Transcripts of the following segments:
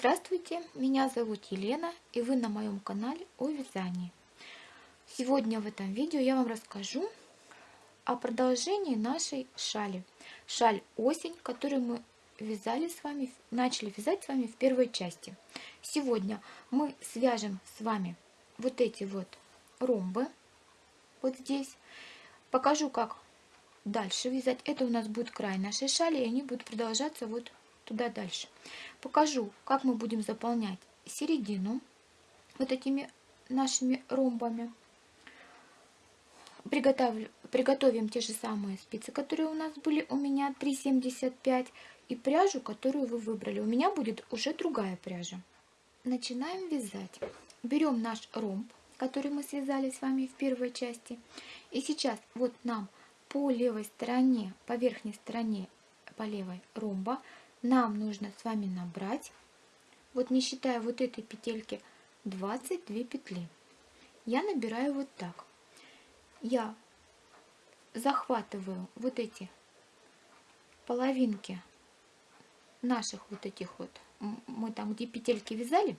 Здравствуйте, меня зовут Елена и вы на моем канале о вязании. Сегодня в этом видео я вам расскажу о продолжении нашей шали. Шаль осень, которую мы вязали с вами, начали вязать с вами в первой части. Сегодня мы свяжем с вами вот эти вот ромбы вот здесь. Покажу, как дальше вязать. Это у нас будет край нашей шали, и они будут продолжаться вот туда дальше. Покажу, как мы будем заполнять середину вот этими нашими ромбами. Приготовлю, приготовим те же самые спицы, которые у нас были у меня 3,75 и пряжу, которую вы выбрали. У меня будет уже другая пряжа. Начинаем вязать. Берем наш ромб, который мы связали с вами в первой части. И сейчас вот нам по левой стороне, по верхней стороне, по левой ромба нам нужно с вами набрать, вот не считая вот этой петельки, 22 петли. Я набираю вот так. Я захватываю вот эти половинки наших вот этих вот, мы там где петельки вязали,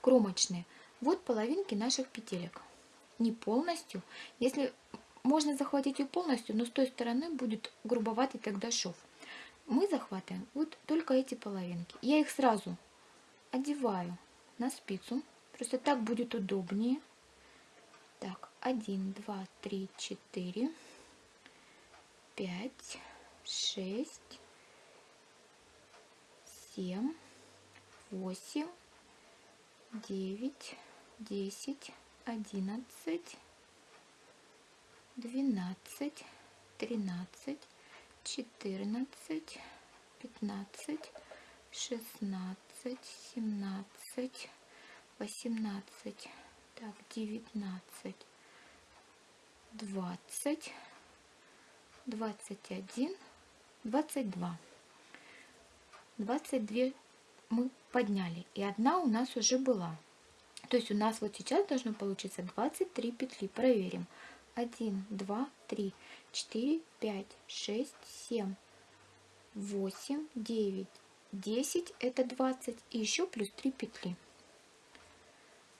кромочные, вот половинки наших петелек. Не полностью, если можно захватить ее полностью, но с той стороны будет грубоватый тогда шов мы захватываем вот только эти половинки. Я их сразу одеваю на спицу, просто так будет удобнее. Так, 1, 2, 3, 4, 5, 6, 7, 8, 9, 10, 11, 12, 13, четырнадцать, пятнадцать, шестнадцать, семнадцать, восемнадцать, так, девятнадцать, двадцать, двадцать один, двадцать два. Двадцать две мы подняли, и одна у нас уже была. То есть у нас вот сейчас должно получиться 23 петли. Проверим. 1, 2, 3, 4, 5, 6, 7, 8, 9, 10 это 20 и еще плюс 3 петли.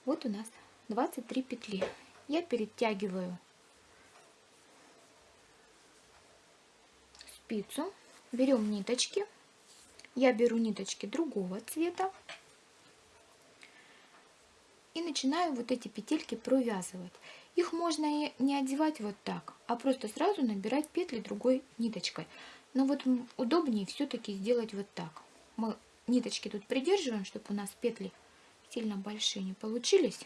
Вот у нас 23 петли. Я перетягиваю спицу, берем ниточки. Я беру ниточки другого цвета и начинаю вот эти петельки провязывать. Их можно и не одевать вот так, а просто сразу набирать петли другой ниточкой. Но вот удобнее все-таки сделать вот так. Мы ниточки тут придерживаем, чтобы у нас петли сильно большие не получились.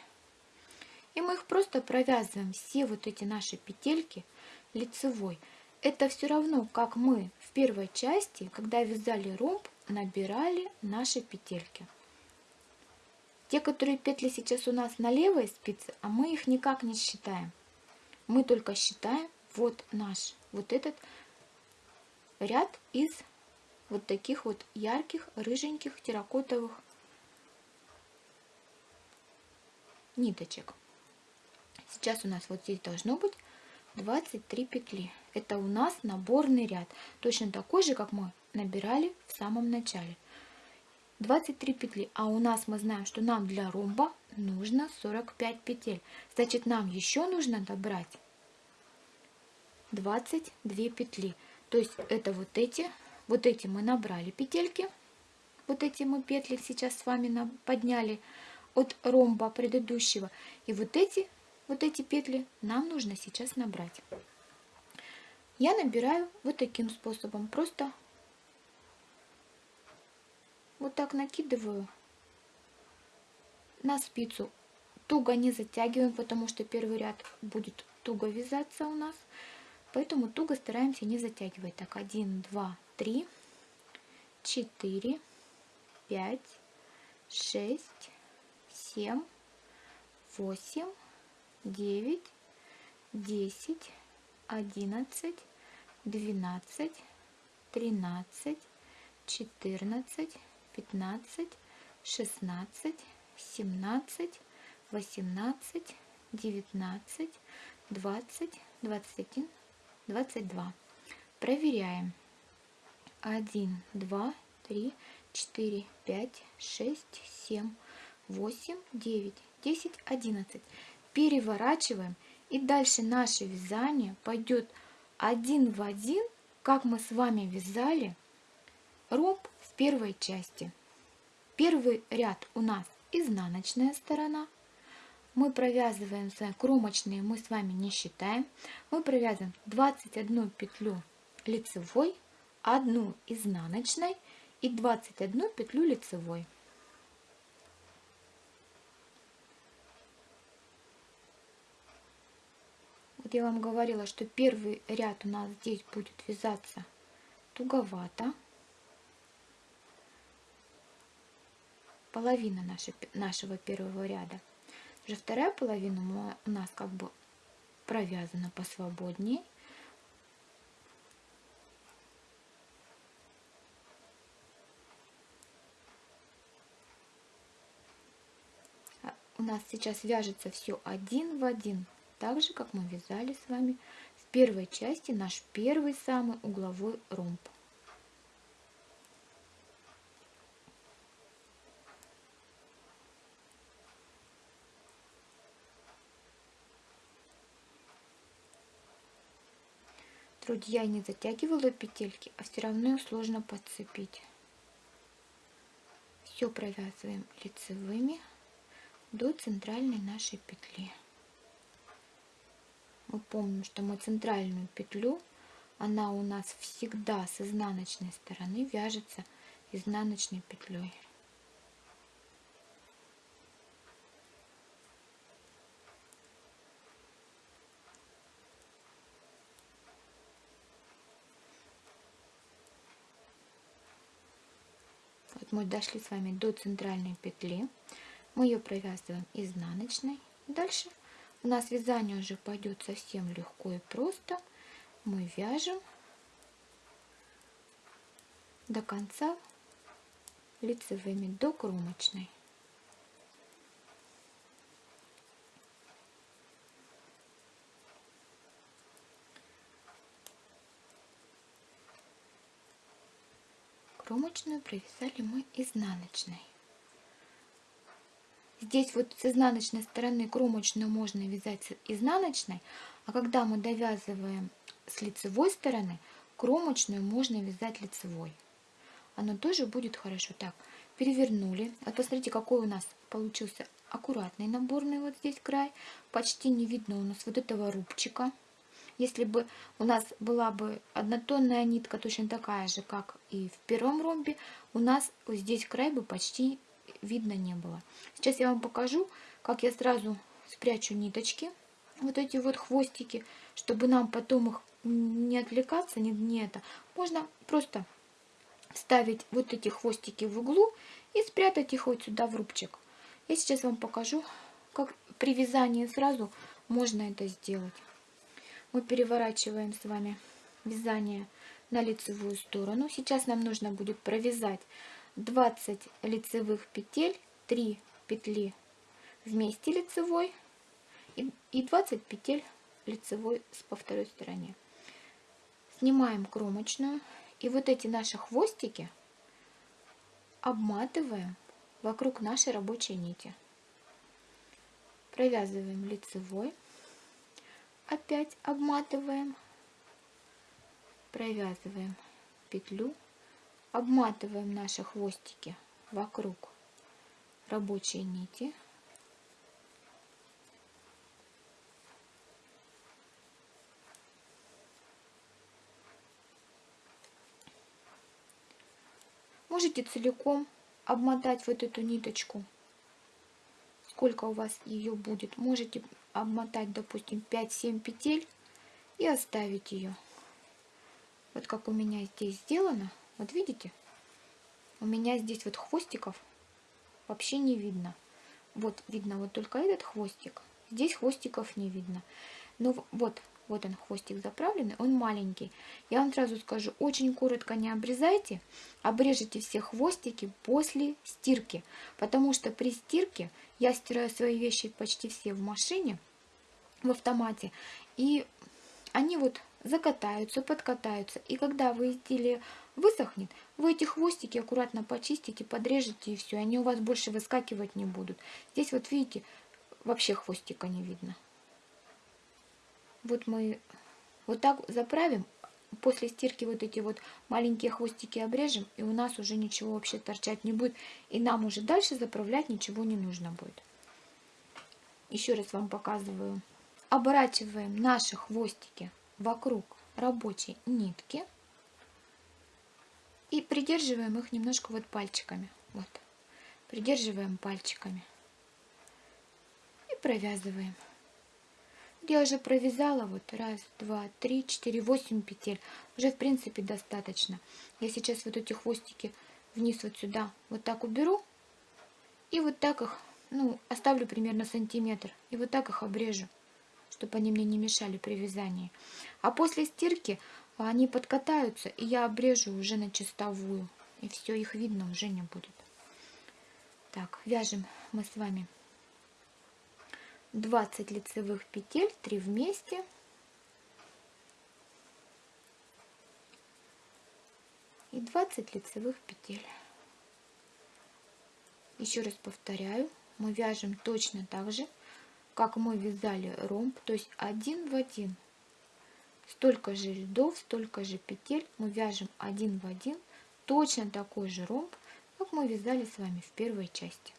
И мы их просто провязываем, все вот эти наши петельки лицевой. Это все равно, как мы в первой части, когда вязали ромб, набирали наши петельки. Те, которые петли сейчас у нас на левой спице, а мы их никак не считаем. Мы только считаем вот наш, вот этот ряд из вот таких вот ярких, рыженьких, терракотовых ниточек. Сейчас у нас вот здесь должно быть 23 петли. Это у нас наборный ряд, точно такой же, как мы набирали в самом начале. 23 петли, а у нас мы знаем, что нам для ромба нужно 45 петель. Значит, нам еще нужно добрать 22 петли. То есть это вот эти, вот эти мы набрали петельки, вот эти мы петли сейчас с вами подняли от ромба предыдущего. И вот эти, вот эти петли нам нужно сейчас набрать. Я набираю вот таким способом, просто вот так накидываю на спицу. Туго не затягиваем, потому что первый ряд будет туго вязаться у нас. Поэтому туго стараемся не затягивать. Так, 1, 2, 3, 4, 5, 6, 7, 8, 9, 10, 11, 12, 13, 14, 15, 16, 17, 18, 19, 20, 21, 22. Проверяем. 1, 2, 3, 4, 5, 6, 7, 8, 9, 10, 11. Переворачиваем. И дальше наше вязание пойдет один в один, как мы с вами вязали ромб первой части. Первый ряд у нас изнаночная сторона. Мы провязываем кромочные, мы с вами не считаем. Мы провязываем 21 петлю лицевой, одну изнаночной и 21 петлю лицевой. Вот я вам говорила, что первый ряд у нас здесь будет вязаться туговато. Половина нашей, нашего первого ряда. Уже вторая половина у нас как бы провязана посвободнее. у нас сейчас вяжется все один в один, так же, как мы вязали с вами в первой части наш первый самый угловой ромб. Друзья, не затягивала петельки, а все равно их сложно подцепить. Все провязываем лицевыми до центральной нашей петли. Мы помним, что мы центральную петлю, она у нас всегда с изнаночной стороны вяжется изнаночной петлей. Вот мы дошли с вами до центральной петли. Мы ее провязываем изнаночной. Дальше у нас вязание уже пойдет совсем легко и просто. Мы вяжем до конца лицевыми, до кромочной. Кромочную провязали мы изнаночной. Здесь вот с изнаночной стороны кромочную можно вязать изнаночной, а когда мы довязываем с лицевой стороны, кромочную можно вязать лицевой. Оно тоже будет хорошо. Так, перевернули. Вот посмотрите, какой у нас получился аккуратный наборный вот здесь край. Почти не видно у нас вот этого рубчика. Если бы у нас была бы однотонная нитка, точно такая же, как и в первом ромбе, у нас здесь край бы почти видно не было. Сейчас я вам покажу, как я сразу спрячу ниточки, вот эти вот хвостики, чтобы нам потом их не отвлекаться, не, не это. Можно просто ставить вот эти хвостики в углу и спрятать их вот сюда в рубчик. Я сейчас вам покажу, как при вязании сразу можно это сделать. Мы переворачиваем с вами вязание на лицевую сторону. Сейчас нам нужно будет провязать 20 лицевых петель, 3 петли вместе лицевой и 20 петель лицевой по второй стороне. Снимаем кромочную и вот эти наши хвостики обматываем вокруг нашей рабочей нити. Провязываем лицевой, опять обматываем, провязываем петлю обматываем наши хвостики вокруг рабочей нити. Можете целиком обмотать вот эту ниточку, сколько у вас ее будет. Можете обмотать, допустим, 5-7 петель и оставить ее. Вот как у меня здесь сделано. Вот видите? У меня здесь вот хвостиков вообще не видно. Вот видно вот только этот хвостик. Здесь хвостиков не видно. Но вот, вот он хвостик заправленный, он маленький. Я вам сразу скажу, очень коротко не обрезайте, обрежете все хвостики после стирки. Потому что при стирке я стираю свои вещи почти все в машине, в автомате. И они вот закатаются, подкатаются. И когда вы изделие высохнет, Вы эти хвостики аккуратно почистите, подрежете и все. Они у вас больше выскакивать не будут. Здесь вот видите, вообще хвостика не видно. Вот мы вот так заправим. После стирки вот эти вот маленькие хвостики обрежем. И у нас уже ничего вообще торчать не будет. И нам уже дальше заправлять ничего не нужно будет. Еще раз вам показываю. Оборачиваем наши хвостики вокруг рабочей нитки. И придерживаем их немножко вот пальчиками. Вот. Придерживаем пальчиками. И провязываем. Я уже провязала вот раз, два, три, четыре, восемь петель. Уже в принципе достаточно. Я сейчас вот эти хвостики вниз вот сюда вот так уберу. И вот так их, ну, оставлю примерно сантиметр. И вот так их обрежу, чтобы они мне не мешали при вязании. А после стирки они подкатаются, и я обрежу уже на чистовую. И все, их видно уже не будет. Так, вяжем мы с вами 20 лицевых петель 3 вместе. И 20 лицевых петель. Еще раз повторяю мы вяжем точно так же как мы вязали ромб то есть один в один. Столько же рядов столько же петель мы вяжем один в один точно такой же ромб как мы вязали с вами в первой части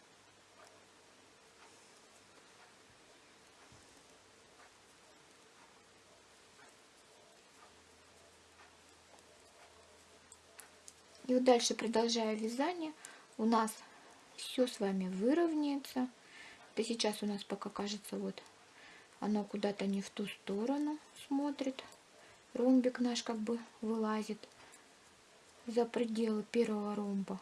Вот дальше, продолжая вязание, у нас все с вами выровняется. Это сейчас у нас пока кажется, вот оно куда-то не в ту сторону смотрит. Ромбик наш как бы вылазит за пределы первого ромба.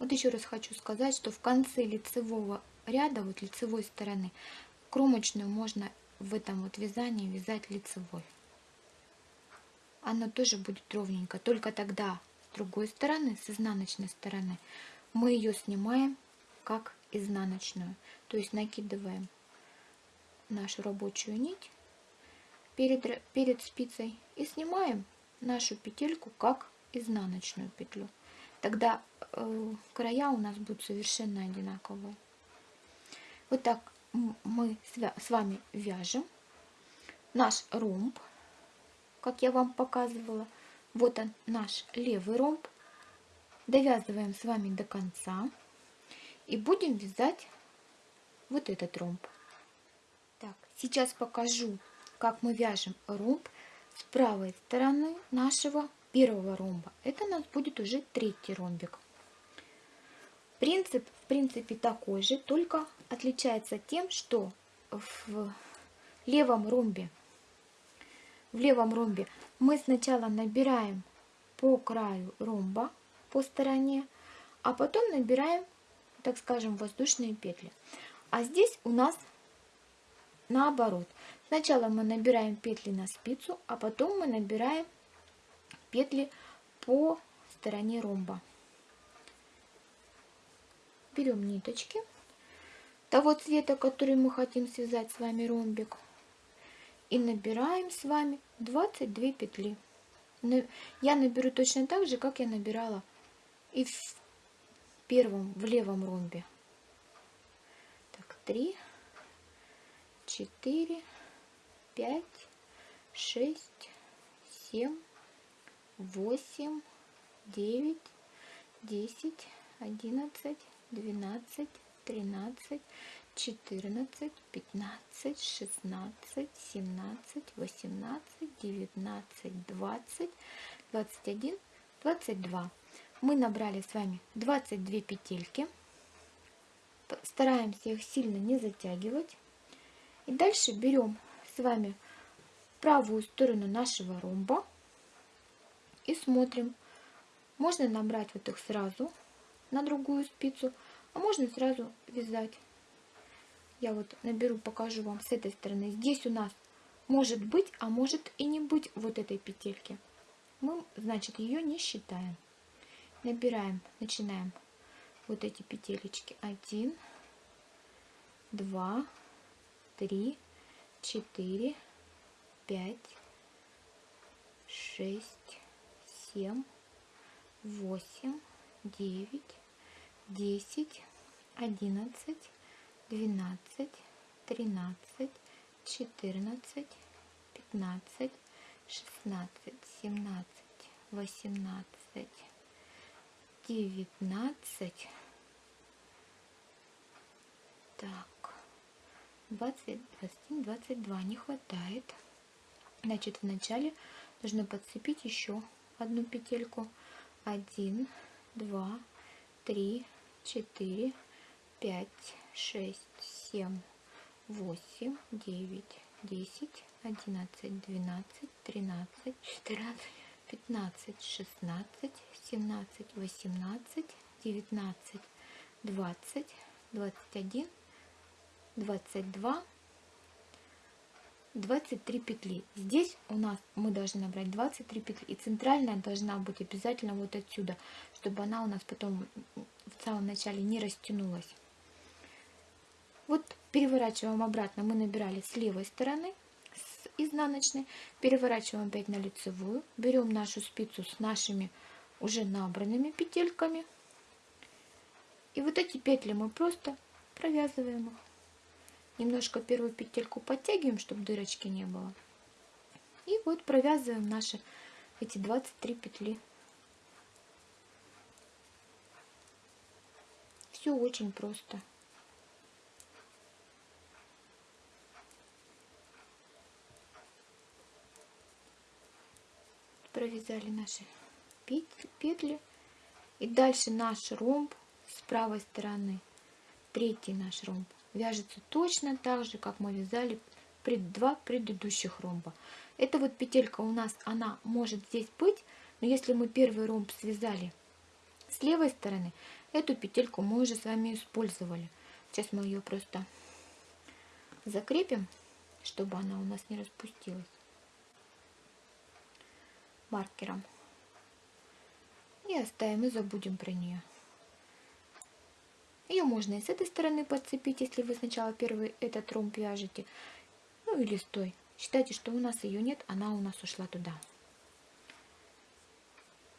Вот еще раз хочу сказать, что в конце лицевого ряда, вот лицевой стороны, кромочную можно в этом вот вязании вязать лицевой. Она тоже будет ровненько, только тогда с другой стороны, с изнаночной стороны, мы ее снимаем как изнаночную. То есть накидываем нашу рабочую нить перед, перед спицей и снимаем нашу петельку как изнаночную петлю. Тогда э, края у нас будут совершенно одинаковые. Вот так мы с вами вяжем наш ромб, как я вам показывала. Вот он, наш левый ромб. Довязываем с вами до конца. И будем вязать вот этот ромб. Так, сейчас покажу, как мы вяжем ромб с правой стороны нашего первого ромба. Это у нас будет уже третий ромбик. Принцип, в принципе, такой же, только отличается тем, что в левом ромбе, в левом ромбе мы сначала набираем по краю ромба, по стороне, а потом набираем, так скажем, воздушные петли. А здесь у нас наоборот. Сначала мы набираем петли на спицу, а потом мы набираем петли по стороне ромба берем ниточки того цвета, который мы хотим связать с вами ромбик. И набираем с вами 22 петли. Я наберу точно так же, как я набирала и в первом, в левом ромбе. Так, 3, 4, 5, 6, 7, 8, 9, 10, 11, 12, 13, 14, 15, 16, 17, 18, 19, 20, 21, 22. Мы набрали с вами 22 петельки. Стараемся их сильно не затягивать. И дальше берем с вами правую сторону нашего ромба и смотрим. Можно набрать вот их сразу на другую спицу, а можно сразу вязать. Я вот наберу, покажу вам с этой стороны. Здесь у нас может быть, а может и не быть вот этой петельки. Мы, значит, ее не считаем. Набираем, начинаем вот эти петелечки. Один, два, три, четыре, пять, шесть, семь, восемь, девять, десять, одиннадцать, двенадцать, тринадцать, четырнадцать, пятнадцать, шестнадцать, семнадцать, восемнадцать, девятнадцать. Так, 20, 21, 22 не хватает. Значит, вначале нужно подцепить еще одну петельку. 1, 2, 3, 4, 5, 6, 7, 8, 9, 10, 11, 12, 13, 14, 15, 16, 17, 18, 19, 20, 21, 22, 23 петли. Здесь у нас мы должны набрать 23 петли. И центральная должна быть обязательно вот отсюда, чтобы она у нас потом в самом начале не растянулась. Вот переворачиваем обратно. Мы набирали с левой стороны, с изнаночной. Переворачиваем опять на лицевую. Берем нашу спицу с нашими уже набранными петельками. И вот эти петли мы просто провязываем их. Немножко первую петельку подтягиваем, чтобы дырочки не было. И вот провязываем наши эти 23 петли. Все очень просто. Провязали наши петли. И дальше наш ромб с правой стороны, третий наш ромб, вяжется точно так же, как мы вязали пред, два предыдущих ромба. Эта вот петелька у нас, она может здесь быть, но если мы первый ромб связали с левой стороны, эту петельку мы уже с вами использовали. Сейчас мы ее просто закрепим, чтобы она у нас не распустилась маркером. И оставим и забудем про нее. Ее можно и с этой стороны подцепить, если вы сначала первый этот ромб вяжете. Ну или стой. Считайте, что у нас ее нет, она у нас ушла туда.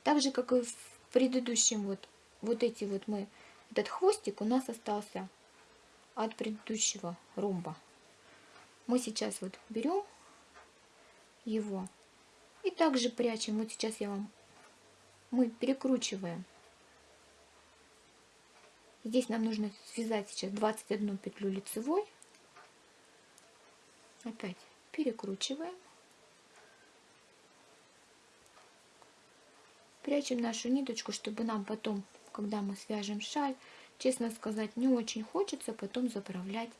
Так же, как и в предыдущем, вот, вот эти вот мы, этот хвостик у нас остался от предыдущего ромба. Мы сейчас вот берем его и также прячем. Вот сейчас я вам, мы перекручиваем Здесь нам нужно связать сейчас 21 петлю лицевой. Опять перекручиваем. Прячем нашу ниточку, чтобы нам потом, когда мы свяжем шаль, честно сказать, не очень хочется потом заправлять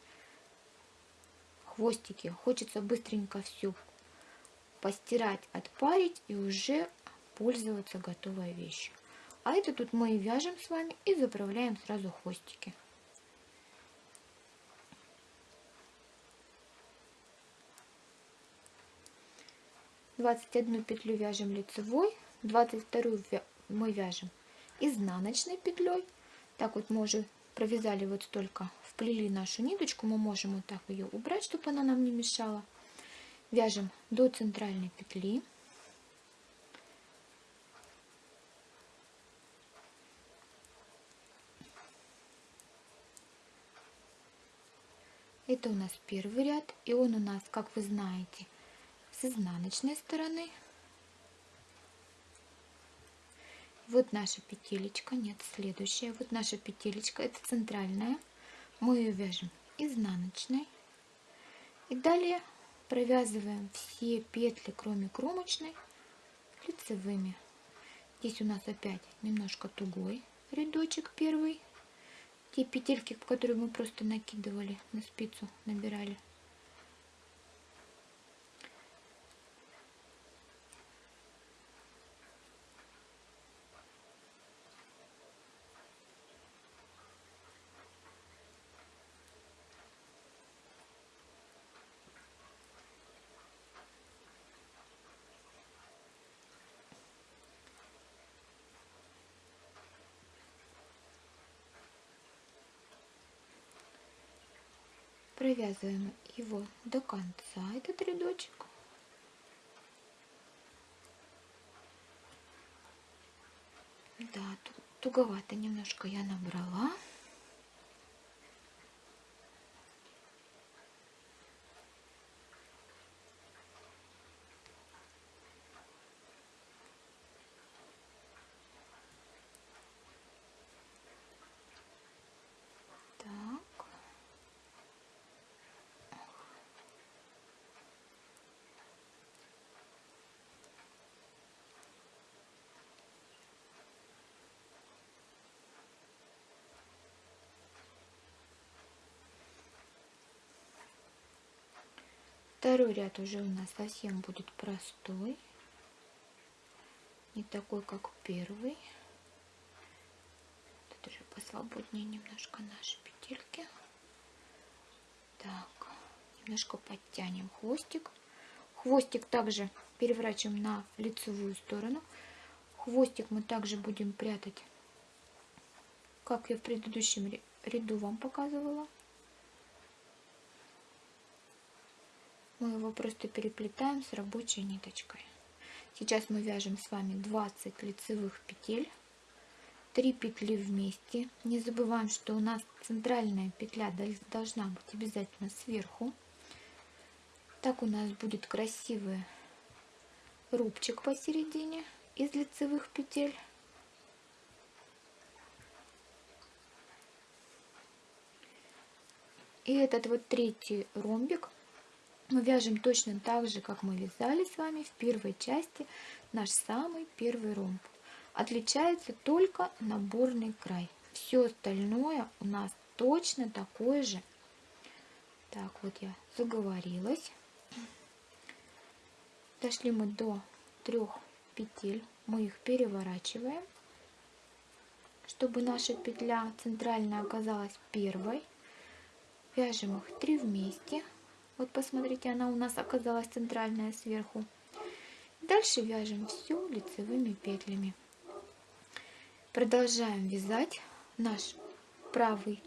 хвостики. Хочется быстренько все постирать, отпарить и уже пользоваться готовой вещью. А это тут мы и вяжем с вами и заправляем сразу хвостики. Двадцать одну петлю вяжем лицевой, двадцать вторую мы вяжем изнаночной петлей. Так вот мы уже провязали вот столько, вплели нашу ниточку, мы можем вот так ее убрать, чтобы она нам не мешала. Вяжем до центральной петли. Это у нас первый ряд, и он у нас, как вы знаете, с изнаночной стороны. Вот наша петелечка, нет, следующая. Вот наша петелечка, это центральная. Мы ее вяжем изнаночной. И далее провязываем все петли, кроме кромочной, лицевыми. Здесь у нас опять немножко тугой рядочек первый те петельки, которые мы просто накидывали на спицу, набирали. Провязываем его до конца, этот рядочек. Да, туговато немножко я набрала. Второй ряд уже у нас совсем будет простой. Не такой, как первый. Тут уже посвободнее немножко наши петельки. Так, немножко подтянем хвостик. Хвостик также переворачиваем на лицевую сторону. Хвостик мы также будем прятать, как я в предыдущем ряду вам показывала. Мы его просто переплетаем с рабочей ниточкой. Сейчас мы вяжем с вами 20 лицевых петель, 3 петли вместе. Не забываем, что у нас центральная петля должна быть обязательно сверху. Так у нас будет красивый рубчик посередине из лицевых петель. И этот вот третий ромбик мы вяжем точно так же, как мы вязали с вами в первой части наш самый первый ромб. Отличается только наборный край. Все остальное у нас точно такое же. Так, вот я заговорилась. Дошли мы до трех петель. Мы их переворачиваем, чтобы наша петля центральная оказалась первой. Вяжем их три вместе. Вот посмотрите, она у нас оказалась центральная сверху. Дальше вяжем все лицевыми петлями. Продолжаем вязать наш правый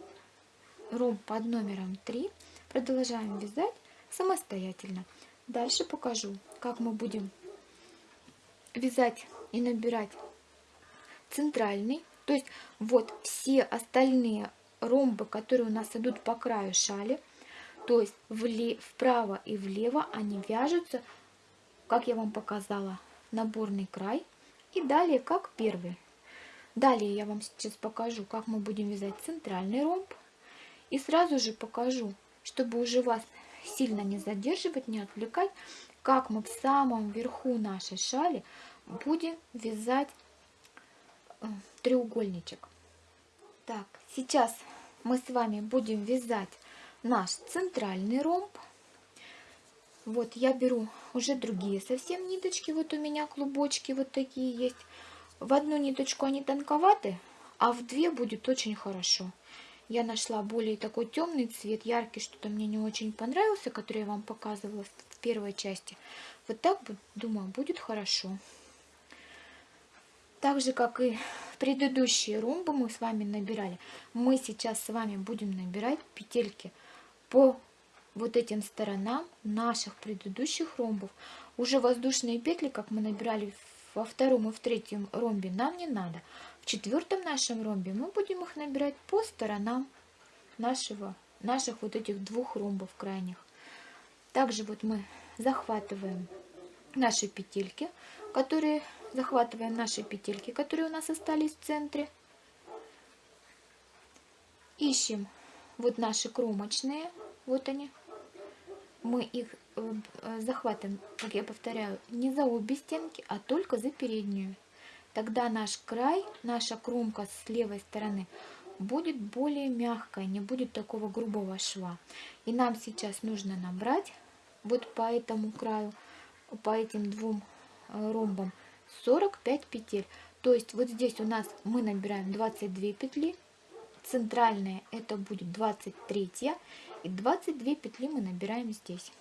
ромб под номером 3. Продолжаем вязать самостоятельно. Дальше покажу, как мы будем вязать и набирать центральный. То есть вот все остальные ромбы, которые у нас идут по краю шали, то есть вправо и влево они вяжутся, как я вам показала, наборный край. И далее как первый. Далее я вам сейчас покажу, как мы будем вязать центральный ромб. И сразу же покажу, чтобы уже вас сильно не задерживать, не отвлекать, как мы в самом верху нашей шали будем вязать э, треугольничек. Так, сейчас мы с вами будем вязать наш центральный ромб. Вот я беру уже другие совсем ниточки. Вот у меня клубочки вот такие есть. В одну ниточку они тонковаты, а в две будет очень хорошо. Я нашла более такой темный цвет, яркий, что-то мне не очень понравился, который я вам показывала в первой части. Вот так, думаю, будет хорошо. Так же, как и предыдущие ромбы мы с вами набирали, мы сейчас с вами будем набирать петельки по вот этим сторонам наших предыдущих ромбов. Уже воздушные петли, как мы набирали во втором и в третьем ромбе, нам не надо. В четвертом нашем ромбе мы будем их набирать по сторонам нашего, наших вот этих двух ромбов крайних. Также вот мы захватываем наши петельки, которые захватываем наши петельки, которые у нас остались в центре. Ищем вот наши кромочные, вот они. Мы их э, э, захватываем, как я повторяю, не за обе стенки, а только за переднюю. Тогда наш край, наша кромка с левой стороны будет более мягкая, не будет такого грубого шва. И нам сейчас нужно набрать вот по этому краю, по этим двум э, ромбам 45 петель. То есть вот здесь у нас мы набираем 22 петли, центральная это будет 23 и 22 петли мы набираем здесь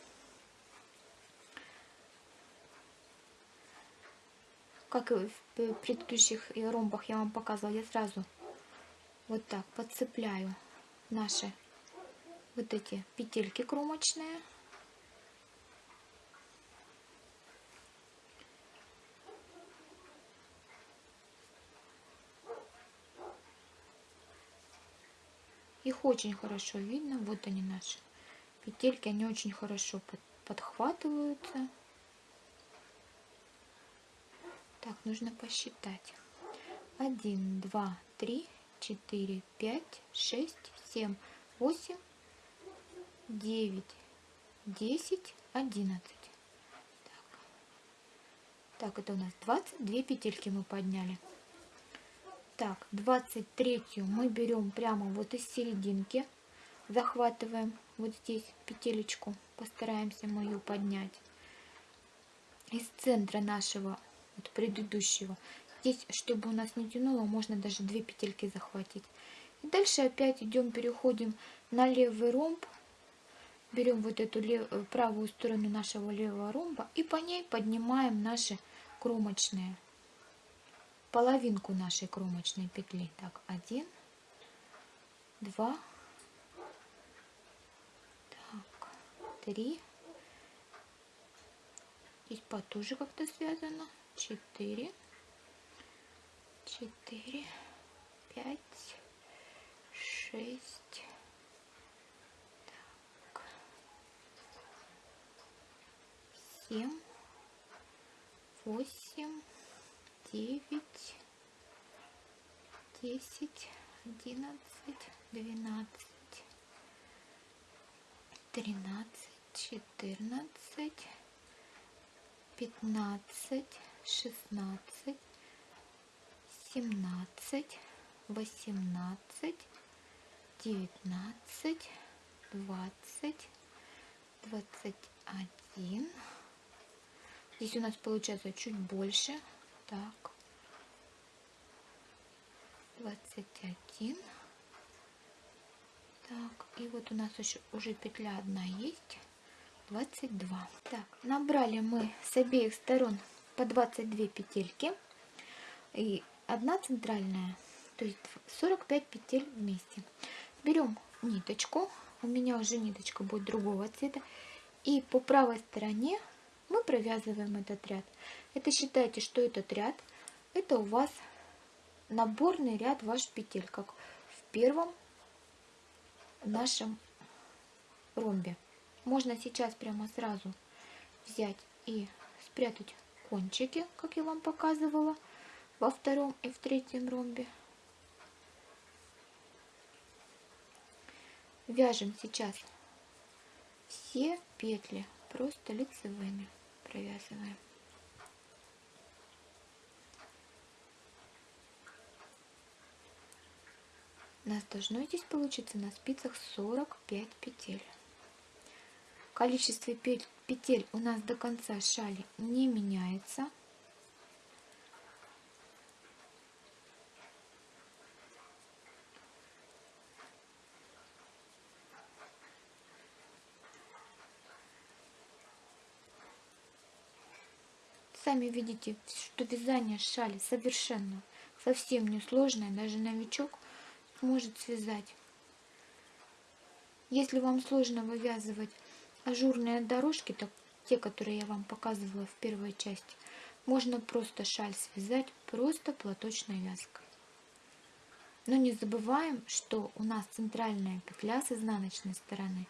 как и в предыдущих ромбах я вам показывала я сразу вот так подцепляю наши вот эти петельки кромочные. Их очень хорошо видно. Вот они наши петельки. Они очень хорошо подхватываются. Так, нужно посчитать. 1, 2, 3, 4, 5, 6, 7, 8, 9, 10, 11. Так, так это у нас 22 петельки мы подняли. Так, 23 мы берем прямо вот из серединки, захватываем вот здесь петелечку, постараемся мы ее поднять. Из центра нашего вот предыдущего. Здесь, чтобы у нас не тянуло, можно даже две петельки захватить. И дальше опять идем, переходим на левый ромб. Берем вот эту лев... правую сторону нашего левого ромба и по ней поднимаем наши кромочные половинку нашей кромочной петли. Так, один, два, так, три. Здесь потуже как-то связано. Четыре, четыре, пять, шесть. Семь, восемь девять, десять, одиннадцать, двенадцать, тринадцать, четырнадцать, пятнадцать, шестнадцать, семнадцать, восемнадцать, девятнадцать, двадцать, двадцать один. Здесь у нас получается чуть больше так. 21. Так, и вот у нас еще уже петля одна есть. 22. Так, набрали мы с обеих сторон по 22 петельки. И одна центральная, то есть 45 петель вместе. Берем ниточку, у меня уже ниточка будет другого цвета. И по правой стороне мы провязываем этот ряд. Это считайте, что этот ряд, это у вас наборный ряд ваших петель, как в первом нашем ромбе. Можно сейчас прямо сразу взять и спрятать кончики, как я вам показывала, во втором и в третьем ромбе. Вяжем сейчас все петли просто лицевыми провязываем. У нас должно здесь получиться на спицах 45 петель. Количество петель у нас до конца шали не меняется. Сами видите, что вязание шали совершенно совсем не сложное, даже новичок может связать. Если вам сложно вывязывать ажурные дорожки, так те, которые я вам показывала в первой части, можно просто шаль связать просто платочной вязкой. Но не забываем, что у нас центральная петля с изнаночной стороны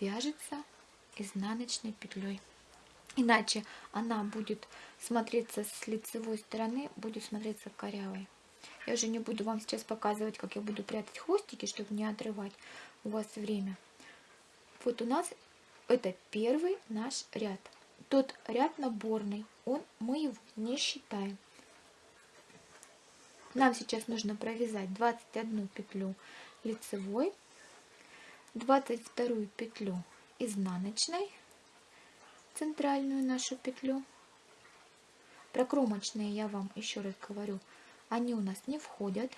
вяжется изнаночной петлей. Иначе она будет смотреться с лицевой стороны, будет смотреться корявой. Я уже не буду вам сейчас показывать, как я буду прятать хвостики, чтобы не отрывать у вас время. Вот у нас это первый наш ряд. Тот ряд наборный, он, мы его не считаем. Нам сейчас нужно провязать 21 петлю лицевой, 22 петлю изнаночной, центральную нашу петлю. Про кромочные я вам еще раз говорю, они у нас не входят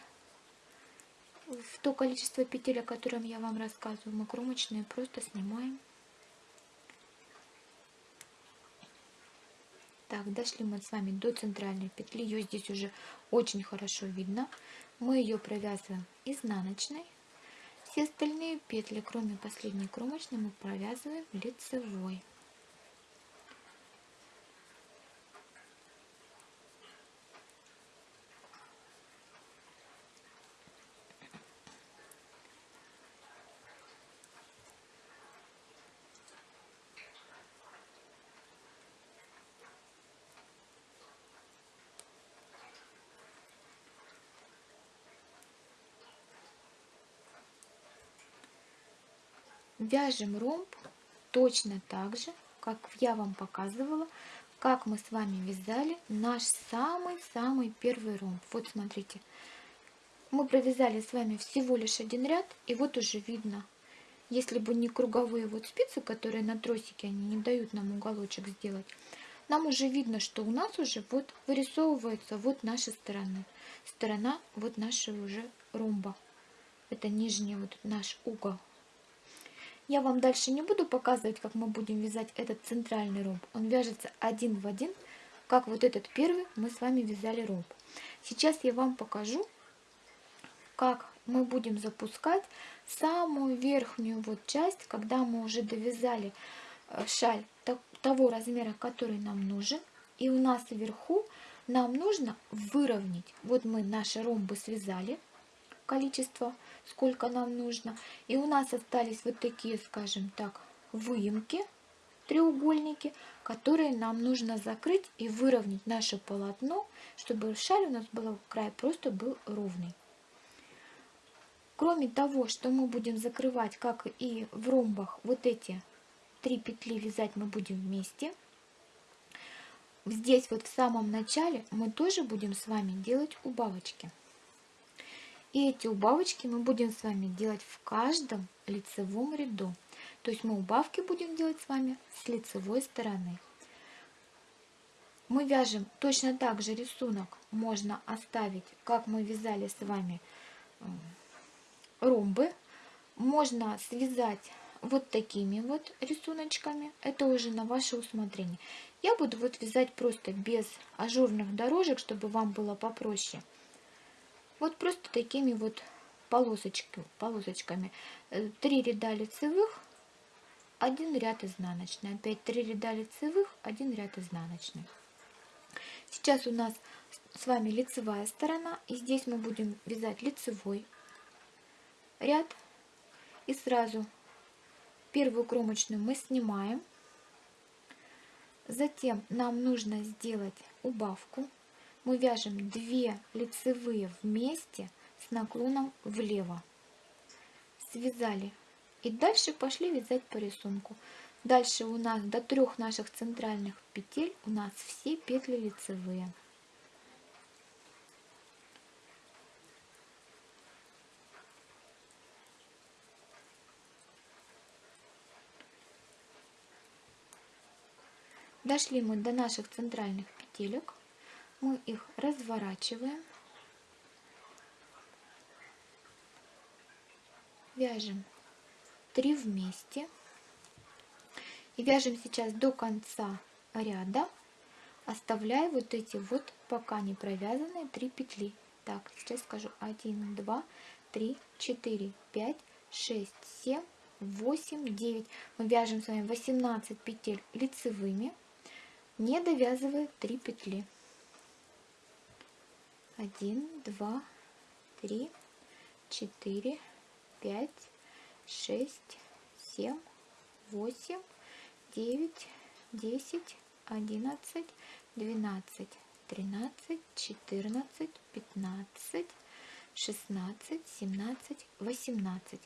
в то количество петель, о котором я вам рассказываю. Мы кромочные просто снимаем. Так, дошли мы с вами до центральной петли. Ее здесь уже очень хорошо видно. Мы ее провязываем изнаночной. Все остальные петли, кроме последней кромочной, мы провязываем лицевой. Вяжем ромб точно так же, как я вам показывала, как мы с вами вязали наш самый-самый первый ромб. Вот смотрите, мы провязали с вами всего лишь один ряд, и вот уже видно, если бы не круговые вот спицы, которые на тросике, они не дают нам уголочек сделать, нам уже видно, что у нас уже вот вырисовывается вот наша сторона. Сторона вот нашего уже ромба. Это нижний вот наш угол. Я вам дальше не буду показывать, как мы будем вязать этот центральный ромб. Он вяжется один в один, как вот этот первый мы с вами вязали ромб. Сейчас я вам покажу, как мы будем запускать самую верхнюю вот часть, когда мы уже довязали э, шаль того размера, который нам нужен. И у нас вверху нам нужно выровнять. Вот мы наши ромбы связали, количество сколько нам нужно. И у нас остались вот такие, скажем так, выемки, треугольники, которые нам нужно закрыть и выровнять наше полотно, чтобы шаль у нас был край просто был ровный. Кроме того, что мы будем закрывать, как и в ромбах, вот эти три петли вязать мы будем вместе. Здесь вот в самом начале мы тоже будем с вами делать убавочки. И эти убавочки мы будем с вами делать в каждом лицевом ряду. То есть мы убавки будем делать с вами с лицевой стороны. Мы вяжем точно так же рисунок можно оставить, как мы вязали с вами ромбы. Можно связать вот такими вот рисуночками. Это уже на ваше усмотрение. Я буду вот вязать просто без ажурных дорожек, чтобы вам было попроще. Вот просто такими вот полосочками. полосочками. Э, три ряда лицевых, один ряд изнаночный. Опять три ряда лицевых, один ряд изнаночный. Сейчас у нас с вами лицевая сторона. И здесь мы будем вязать лицевой ряд. И сразу первую кромочную мы снимаем. Затем нам нужно сделать убавку мы вяжем 2 лицевые вместе с наклоном влево. Связали. И дальше пошли вязать по рисунку. Дальше у нас до трех наших центральных петель у нас все петли лицевые. Дошли мы до наших центральных петелек мы их разворачиваем, вяжем 3 вместе. И вяжем сейчас до конца ряда, оставляя вот эти вот пока не провязанные 3 петли. Так, сейчас скажу. 1, 2, 3, 4, 5, 6, 7, 8, 9. Мы вяжем с вами 18 петель лицевыми, не довязывая 3 петли один, два, три, четыре, пять, шесть, семь, восемь, девять, десять, одиннадцать, двенадцать, тринадцать, четырнадцать, пятнадцать, шестнадцать, семнадцать, восемнадцать.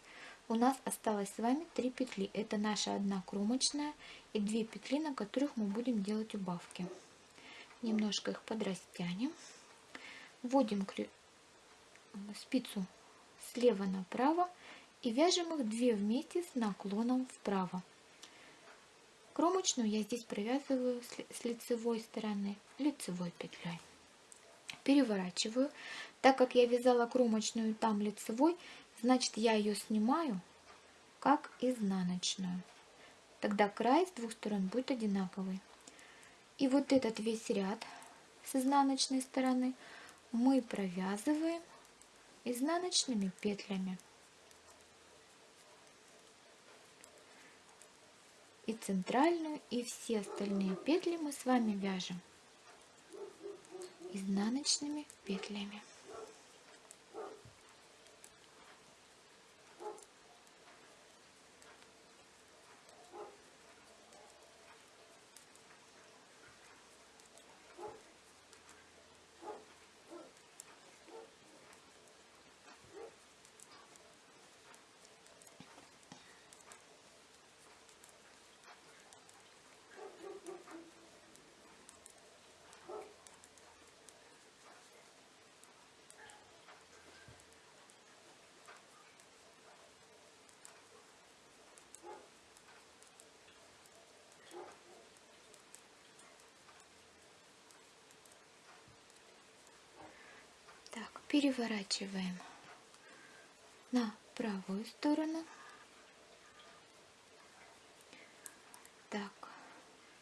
У нас осталось с вами три петли. Это наша одна кромочная и две петли, на которых мы будем делать убавки. Немножко их подрастянем вводим спицу слева направо и вяжем их две вместе с наклоном вправо. Кромочную я здесь провязываю с лицевой стороны лицевой петлей. Переворачиваю. Так как я вязала кромочную там лицевой, значит я ее снимаю как изнаночную. Тогда край с двух сторон будет одинаковый. И вот этот весь ряд с изнаночной стороны – мы провязываем изнаночными петлями. И центральную и все остальные петли мы с вами вяжем изнаночными петлями. Переворачиваем на правую сторону. Так,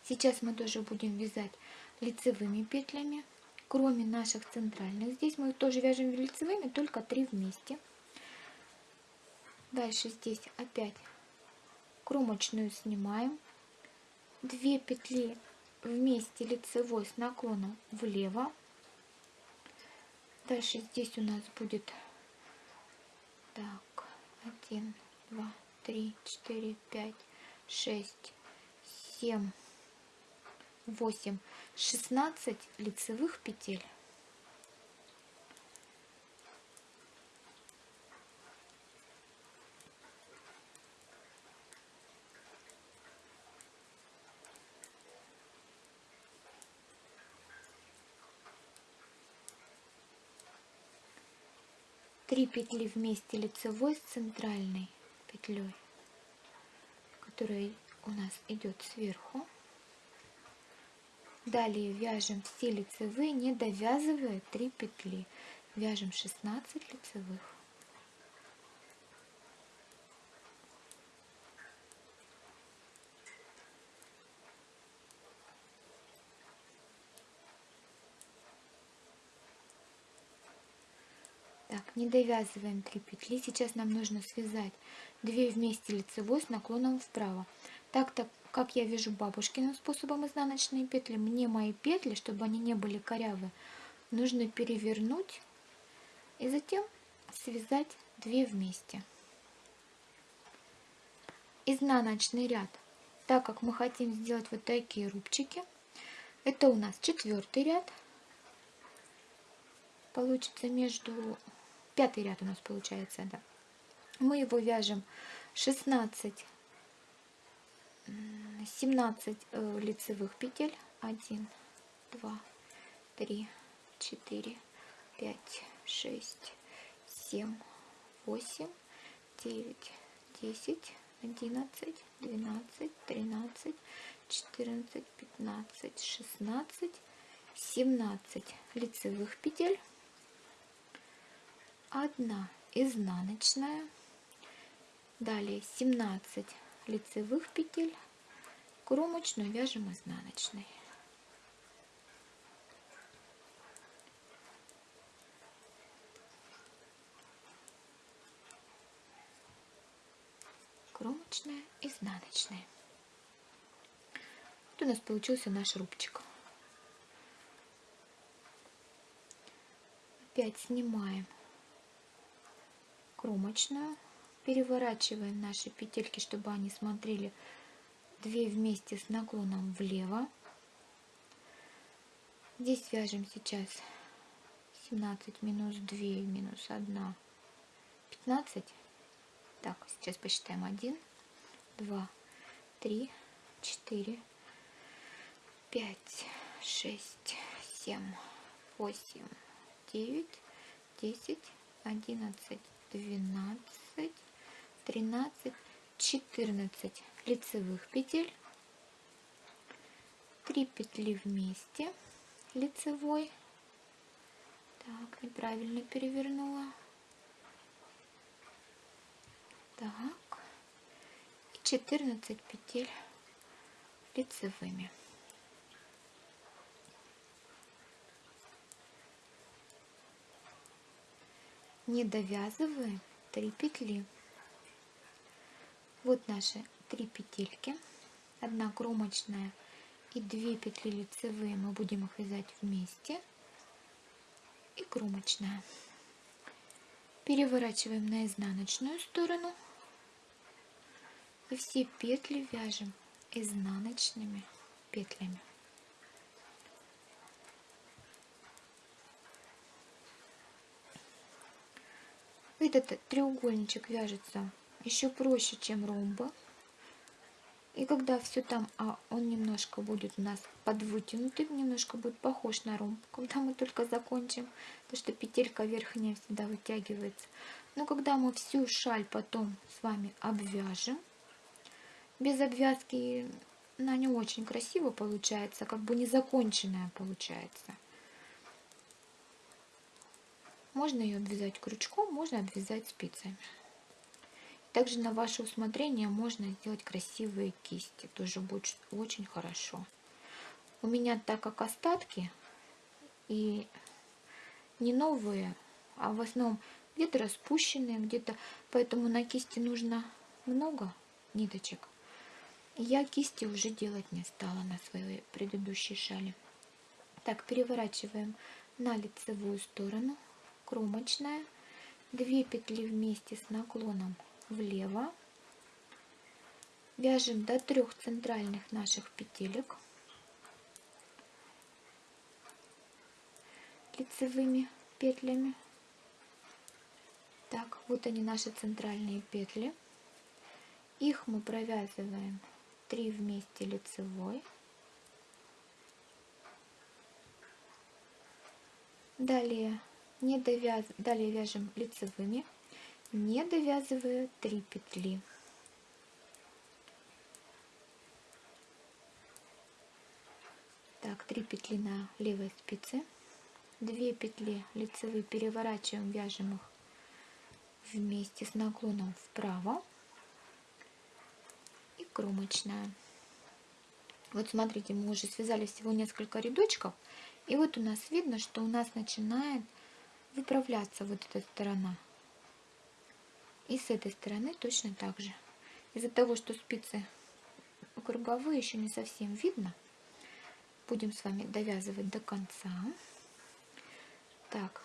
сейчас мы тоже будем вязать лицевыми петлями, кроме наших центральных. Здесь мы тоже вяжем лицевыми, только три вместе. Дальше здесь опять кромочную снимаем. Две петли вместе лицевой с наклоном влево Дальше здесь у нас будет так, 1, 2, 3, 4, 5, 6, 7, 8, 16 лицевых петель. Три петли вместе лицевой с центральной петлей, которая у нас идет сверху. Далее вяжем все лицевые, не довязывая 3 петли. Вяжем 16 лицевых. Не довязываем 3 петли. Сейчас нам нужно связать 2 вместе лицевой с наклоном вправо. Так, так как я вяжу бабушкиным способом изнаночные петли, мне мои петли, чтобы они не были корявые, нужно перевернуть и затем связать 2 вместе. Изнаночный ряд, так как мы хотим сделать вот такие рубчики, это у нас четвертый ряд. Получится между пятый ряд у нас получается, да. Мы его вяжем 16, 17 э, лицевых петель. 1, 2, 3, 4, 5, 6, 7, 8, 9, 10, 11, 12, 13, 14, 15, 16, 17 лицевых петель одна изнаночная, далее 17 лицевых петель, кромочную вяжем изнаночной. Кромочная, изнаночная. Вот у нас получился наш рубчик. Опять снимаем кромочную. Переворачиваем наши петельки, чтобы они смотрели 2 вместе с наклоном влево. Здесь вяжем сейчас 17 минус 2 минус 1 15 так сейчас посчитаем 1 2 3 4 5 6 7 8 9 10 11 12, 13, 14 лицевых петель, 3 петли вместе лицевой, так, неправильно перевернула, так, и 14 петель лицевыми. Не довязываем 3 петли. Вот наши три петельки. 1 кромочная и 2 петли лицевые. Мы будем их вязать вместе. И кромочная. Переворачиваем на изнаночную сторону. И все петли вяжем изнаночными петлями этот треугольничек вяжется еще проще чем ромба и когда все там, а он немножко будет у нас подвытянутый, немножко будет похож на ромб, когда мы только закончим, потому что петелька верхняя всегда вытягивается. Но когда мы всю шаль потом с вами обвяжем, без обвязки она не очень красиво получается, как бы незаконченная получается. Можно ее обвязать крючком, можно обвязать спицами. Также на ваше усмотрение можно сделать красивые кисти. Тоже будет очень хорошо. У меня так как остатки и не новые, а в основном где-то распущенные, где-то, поэтому на кисти нужно много ниточек. Я кисти уже делать не стала на своей предыдущей шали. Так, переворачиваем на лицевую сторону, кромочная, 2 петли вместе с наклоном влево. Вяжем до трех центральных наших петелек лицевыми петлями. Так, вот они наши центральные петли. Их мы провязываем 3 вместе лицевой. Далее, не довяз... Далее вяжем лицевыми не довязывая 3 петли. Так, 3 петли на левой спице, 2 петли лицевые переворачиваем, вяжем их вместе с наклоном вправо и кромочная. Вот смотрите, мы уже связали всего несколько рядочков, и вот у нас видно, что у нас начинает выправляться вот эта сторона. И с этой стороны точно так же. Из-за того, что спицы круговые еще не совсем видно, будем с вами довязывать до конца. Так,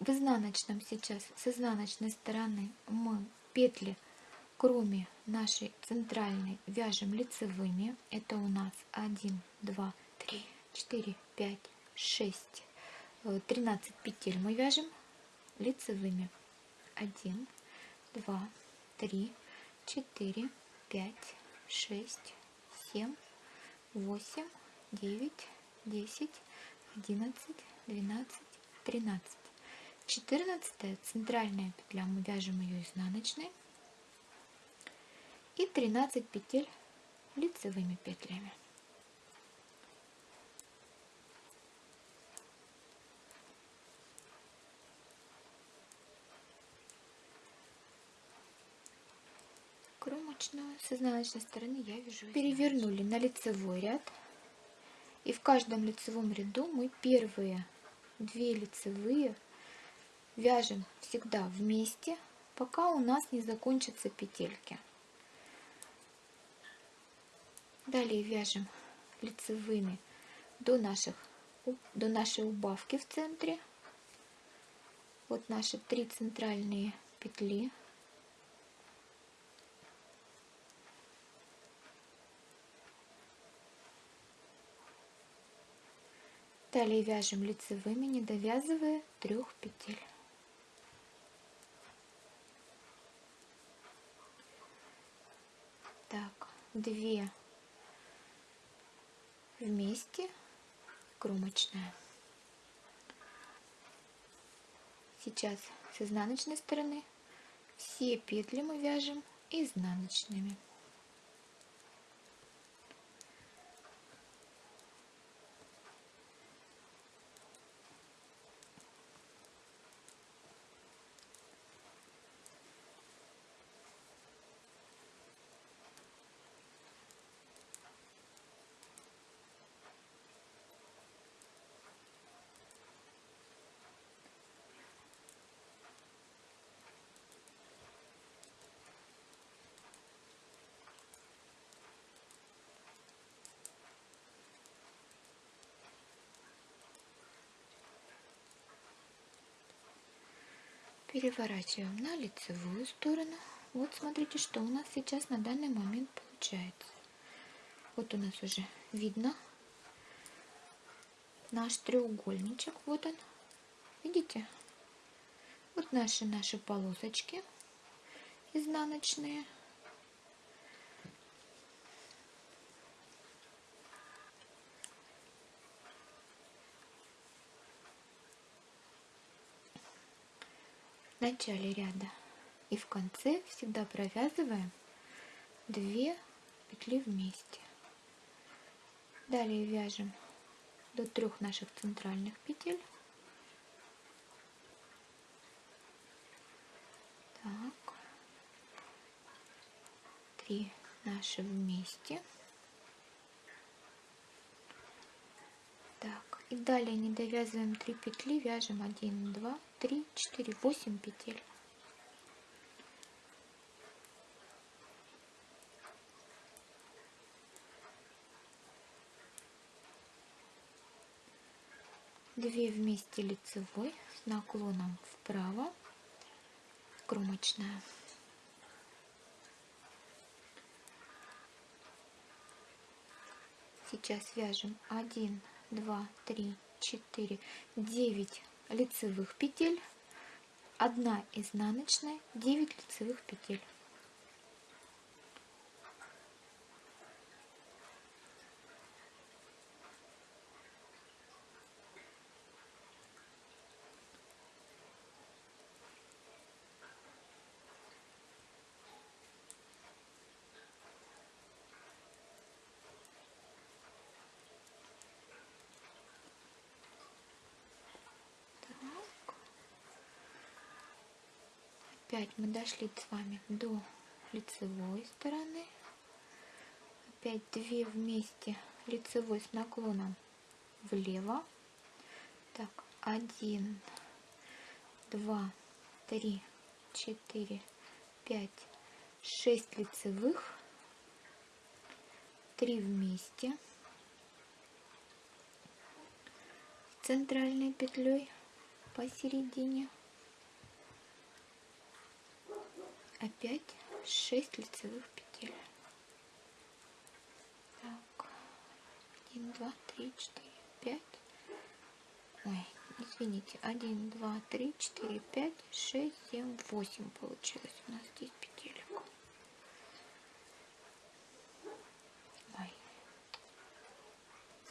в изнаночном сейчас, с изнаночной стороны мы петли, кроме нашей центральной, вяжем лицевыми. Это у нас 1, 2, 3, 4, 5, 6, 13 петель мы вяжем лицевыми один, два, три, четыре, пять, шесть, семь, восемь, девять, десять, одиннадцать, двенадцать, тринадцать. Четырнадцатая центральная петля, мы вяжем ее изнаночной. И 13 петель лицевыми петлями. Кромочную с изнаночной стороны я вяжу перевернули на лицевой ряд. И в каждом лицевом ряду мы первые две лицевые вяжем всегда вместе пока у нас не закончатся петельки. Далее вяжем лицевыми до наших до нашей убавки в центре. Вот наши три центральные петли Далее вяжем лицевыми, не довязывая трех петель. Так, две вместе, кромочная. Сейчас с изнаночной стороны все петли мы вяжем изнаночными. Переворачиваем на лицевую сторону. Вот смотрите, что у нас сейчас на данный момент получается. Вот у нас уже видно наш треугольничек. Вот он. Видите? Вот наши наши полосочки изнаночные. Начале ряда и в конце всегда провязываем 2 петли вместе. Далее вяжем до трех наших центральных петель. Так. Три наши вместе. Так. И далее не довязываем 3 петли, вяжем 1, 2, 3, 4, 8 петель. Две вместе лицевой с наклоном вправо, кромочная. Сейчас вяжем 1, 2, 3, 4, 9 лицевых петель, 1 изнаночная, 9 лицевых петель. Опять мы дошли с вами до лицевой стороны. Опять две вместе лицевой с наклоном влево. Так, один, два, три, четыре, пять, шесть лицевых. Три вместе. Центральной петлей посередине опять 6 лицевых петель. Так, 1, 2, 3, 4, 5. Ой, извините, 1, 2, 3, 4, 5, 6, 7, 8 получилось у нас здесь петелек. Ой,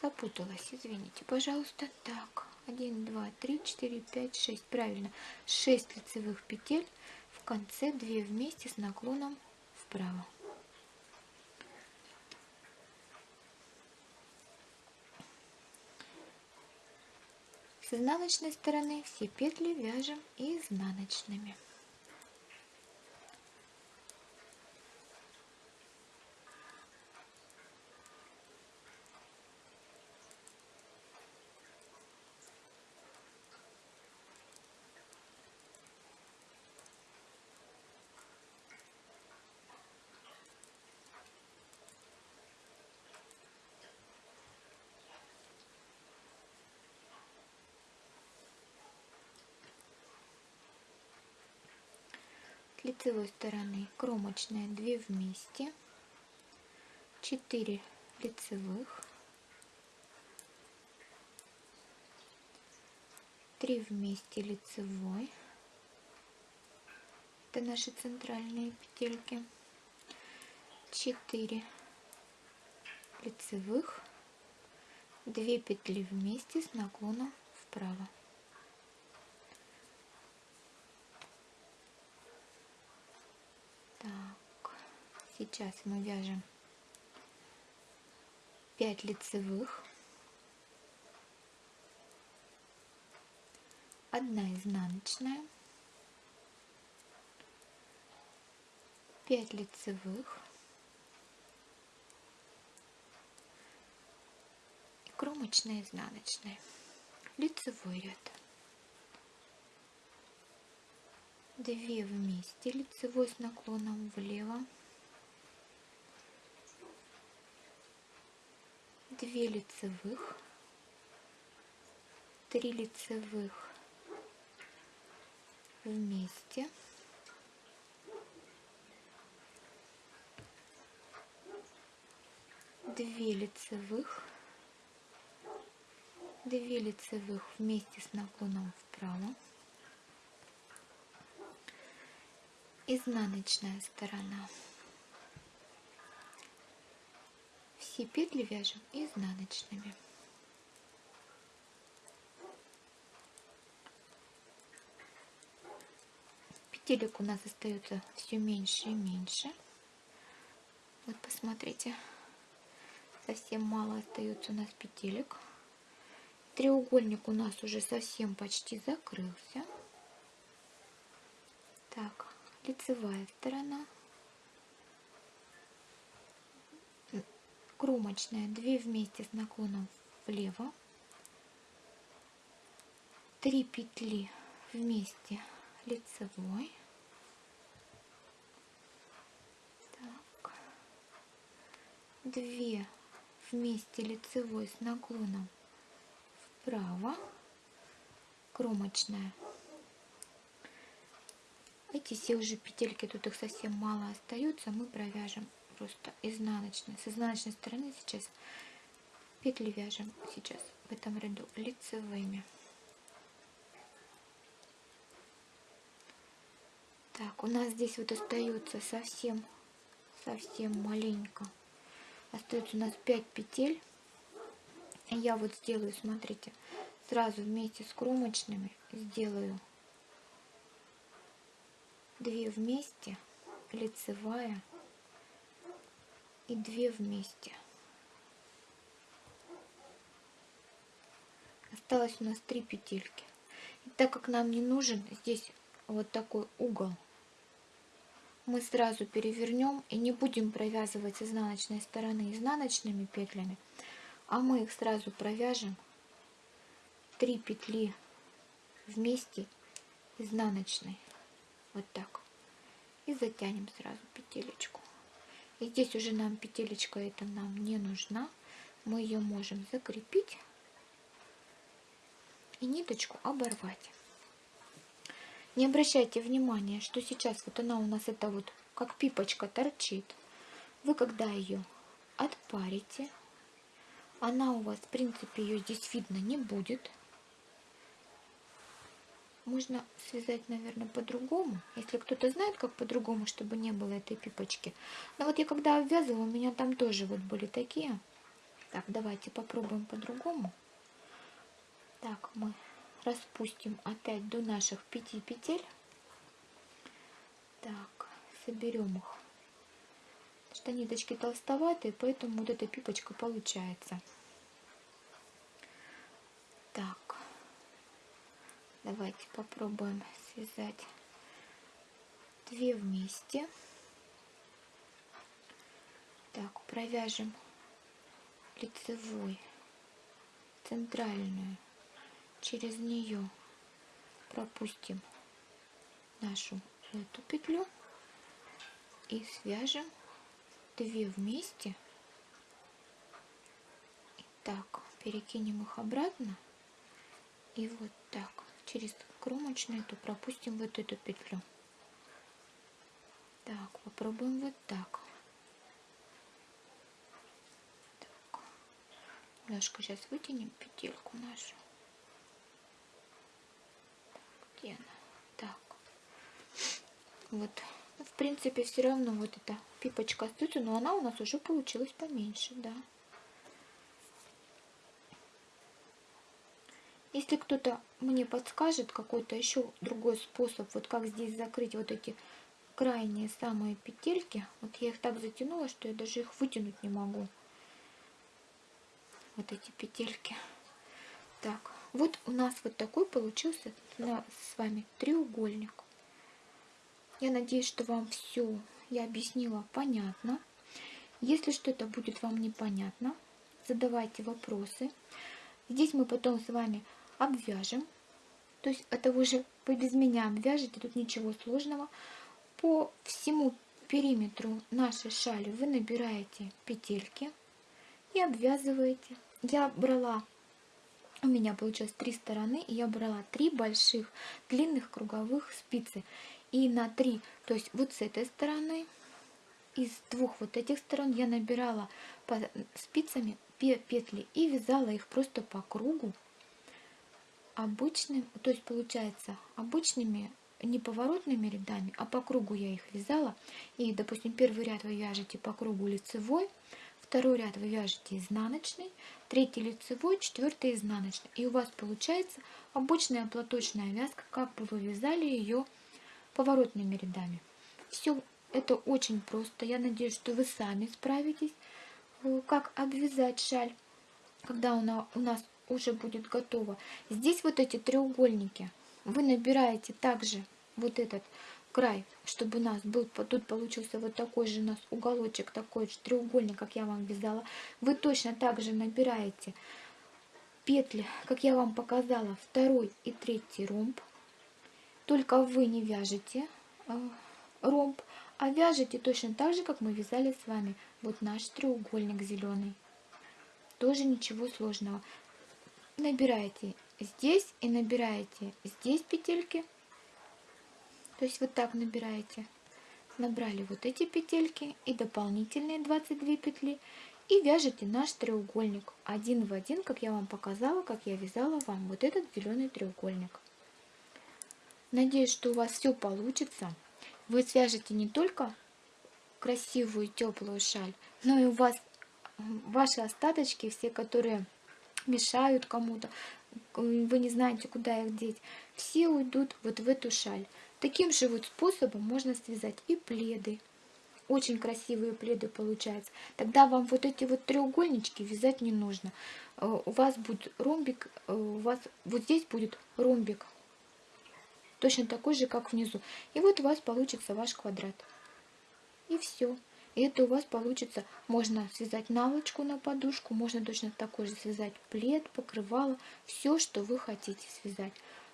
запуталась, извините, пожалуйста. Так, 1, 2, 3, 4, 5, 6, правильно, 6 лицевых петель в конце 2 вместе с наклоном вправо. С изнаночной стороны все петли вяжем изнаночными. Лицевой стороны кромочная 2 вместе. 4 лицевых. 3 вместе лицевой. Это наши центральные петельки. 4 лицевых. 2 петли вместе с наклоном вправо Сейчас мы вяжем 5 лицевых, одна изнаночная, 5 лицевых. И кромочная изнаночная, лицевой ряд. 2 вместе лицевой с наклоном влево 2 лицевых, 3 лицевых, вместе. Две лицевых. Две лицевых вместе с наклоном вправо. Изнаночная сторона. Все петли вяжем изнаночными. Петелек у нас остается все меньше и меньше. Вот посмотрите, совсем мало остается у нас петелек. Треугольник у нас уже совсем почти закрылся. Так, лицевая сторона. Кромочная, 2 вместе с наклоном влево. 3 петли вместе лицевой. Так. 2 вместе лицевой с наклоном вправо. Кромочная. Эти все уже петельки, тут их совсем мало остается, мы провяжем просто изнаночной. С изнаночной стороны сейчас петли вяжем сейчас в этом ряду лицевыми. Так, у нас здесь вот остается совсем, совсем маленько. Остается у нас 5 петель. Я вот сделаю, смотрите, сразу вместе с кромочными сделаю 2 вместе, лицевая и 2 вместе. Осталось у нас 3 петельки. И так как нам не нужен здесь вот такой угол, мы сразу перевернем и не будем провязывать с изнаночной стороны изнаночными петлями, а мы их сразу провяжем 3 петли вместе изнаночной вот так и затянем сразу петелечку и здесь уже нам петелечка эта нам не нужна мы ее можем закрепить и ниточку оборвать не обращайте внимания, что сейчас вот она у нас это вот как пипочка торчит. Вы когда ее отпарите, она у вас, в принципе, ее здесь видно не будет. Можно связать, наверное, по-другому. Если кто-то знает, как по-другому, чтобы не было этой пипочки. Но вот я когда обвязывала, у меня там тоже вот были такие. Так, давайте попробуем по-другому. Так, мы распустим опять до наших пяти петель. Так, соберем их. Что ниточки толстоватые, поэтому вот эта пипочка получается. Так, давайте попробуем связать две вместе. Так, провяжем лицевой центральную. Через нее пропустим нашу эту петлю и свяжем две вместе. Так перекинем их обратно. И вот так через кромочную эту пропустим вот эту петлю так попробуем вот так так немножко сейчас вытянем петельку нашу где Так. Вот. В принципе, все равно вот эта пипочка остается, но она у нас уже получилась поменьше, да. Если кто-то мне подскажет какой-то еще другой способ, вот как здесь закрыть вот эти крайние самые петельки, вот я их так затянула, что я даже их вытянуть не могу. Вот эти петельки. Так, вот у нас вот такой получился с вами треугольник. Я надеюсь, что вам все я объяснила понятно. Если что-то будет вам непонятно, задавайте вопросы. Здесь мы потом с вами обвяжем. То есть это уже вы без меня обвяжете, тут ничего сложного. По всему периметру нашей шали вы набираете петельки и обвязываете. Я брала у меня получилось три стороны, и я брала три больших длинных круговых спицы. И на три, то есть вот с этой стороны, из двух вот этих сторон я набирала спицами петли и вязала их просто по кругу обычным, то есть получается обычными не поворотными рядами, а по кругу я их вязала. И, допустим, первый ряд вы вяжете по кругу лицевой, второй ряд вы вяжете изнаночный, третий лицевой, четвертый изнаночный. И у вас получается обычная платочная вязка, как бы вы вязали ее поворотными рядами. Все это очень просто. Я надеюсь, что вы сами справитесь, как обвязать шаль, когда у нас уже будет готова. Здесь вот эти треугольники вы набираете также вот этот край, чтобы у нас был, тут получился вот такой же у нас уголочек, такой же треугольник, как я вам вязала. Вы точно так же набираете петли, как я вам показала, второй и третий ромб. Только вы не вяжете э, ромб, а вяжете точно так же, как мы вязали с вами. Вот наш треугольник зеленый. Тоже ничего сложного. Набираете здесь и набираете здесь петельки то есть вот так набираете. Набрали вот эти петельки и дополнительные 22 петли. И вяжете наш треугольник один в один, как я вам показала, как я вязала вам вот этот зеленый треугольник. Надеюсь, что у вас все получится. Вы свяжете не только красивую теплую шаль, но и у вас ваши остаточки, все, которые мешают кому-то, вы не знаете, куда их деть, все уйдут вот в эту шаль. Таким же вот способом можно связать и пледы. Очень красивые пледы получаются. Тогда вам вот эти вот треугольнички вязать не нужно. Э, у вас будет ромбик, э, у вас вот здесь будет ромбик. Точно такой же, как внизу. И вот у вас получится ваш квадрат. И все. И это у вас получится, можно связать наволочку на подушку, можно точно такой же связать плед, покрывало, все, что вы хотите связать.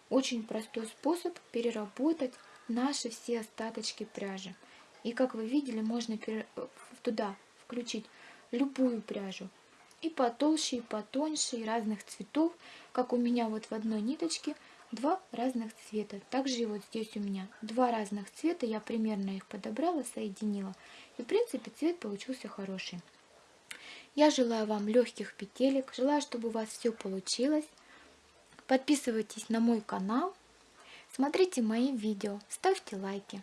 Очень простой способ переработать наши все остаточки пряжи. И как вы видели, можно туда включить любую пряжу. И потолще, и потоньше, и разных цветов. Как у меня вот в одной ниточке два разных цвета. Также и вот здесь у меня два разных цвета. Я примерно их подобрала, соединила. И в принципе цвет получился хороший. Я желаю вам легких петелек. Желаю, чтобы у вас все получилось. Подписывайтесь на мой канал, смотрите мои видео, ставьте лайки.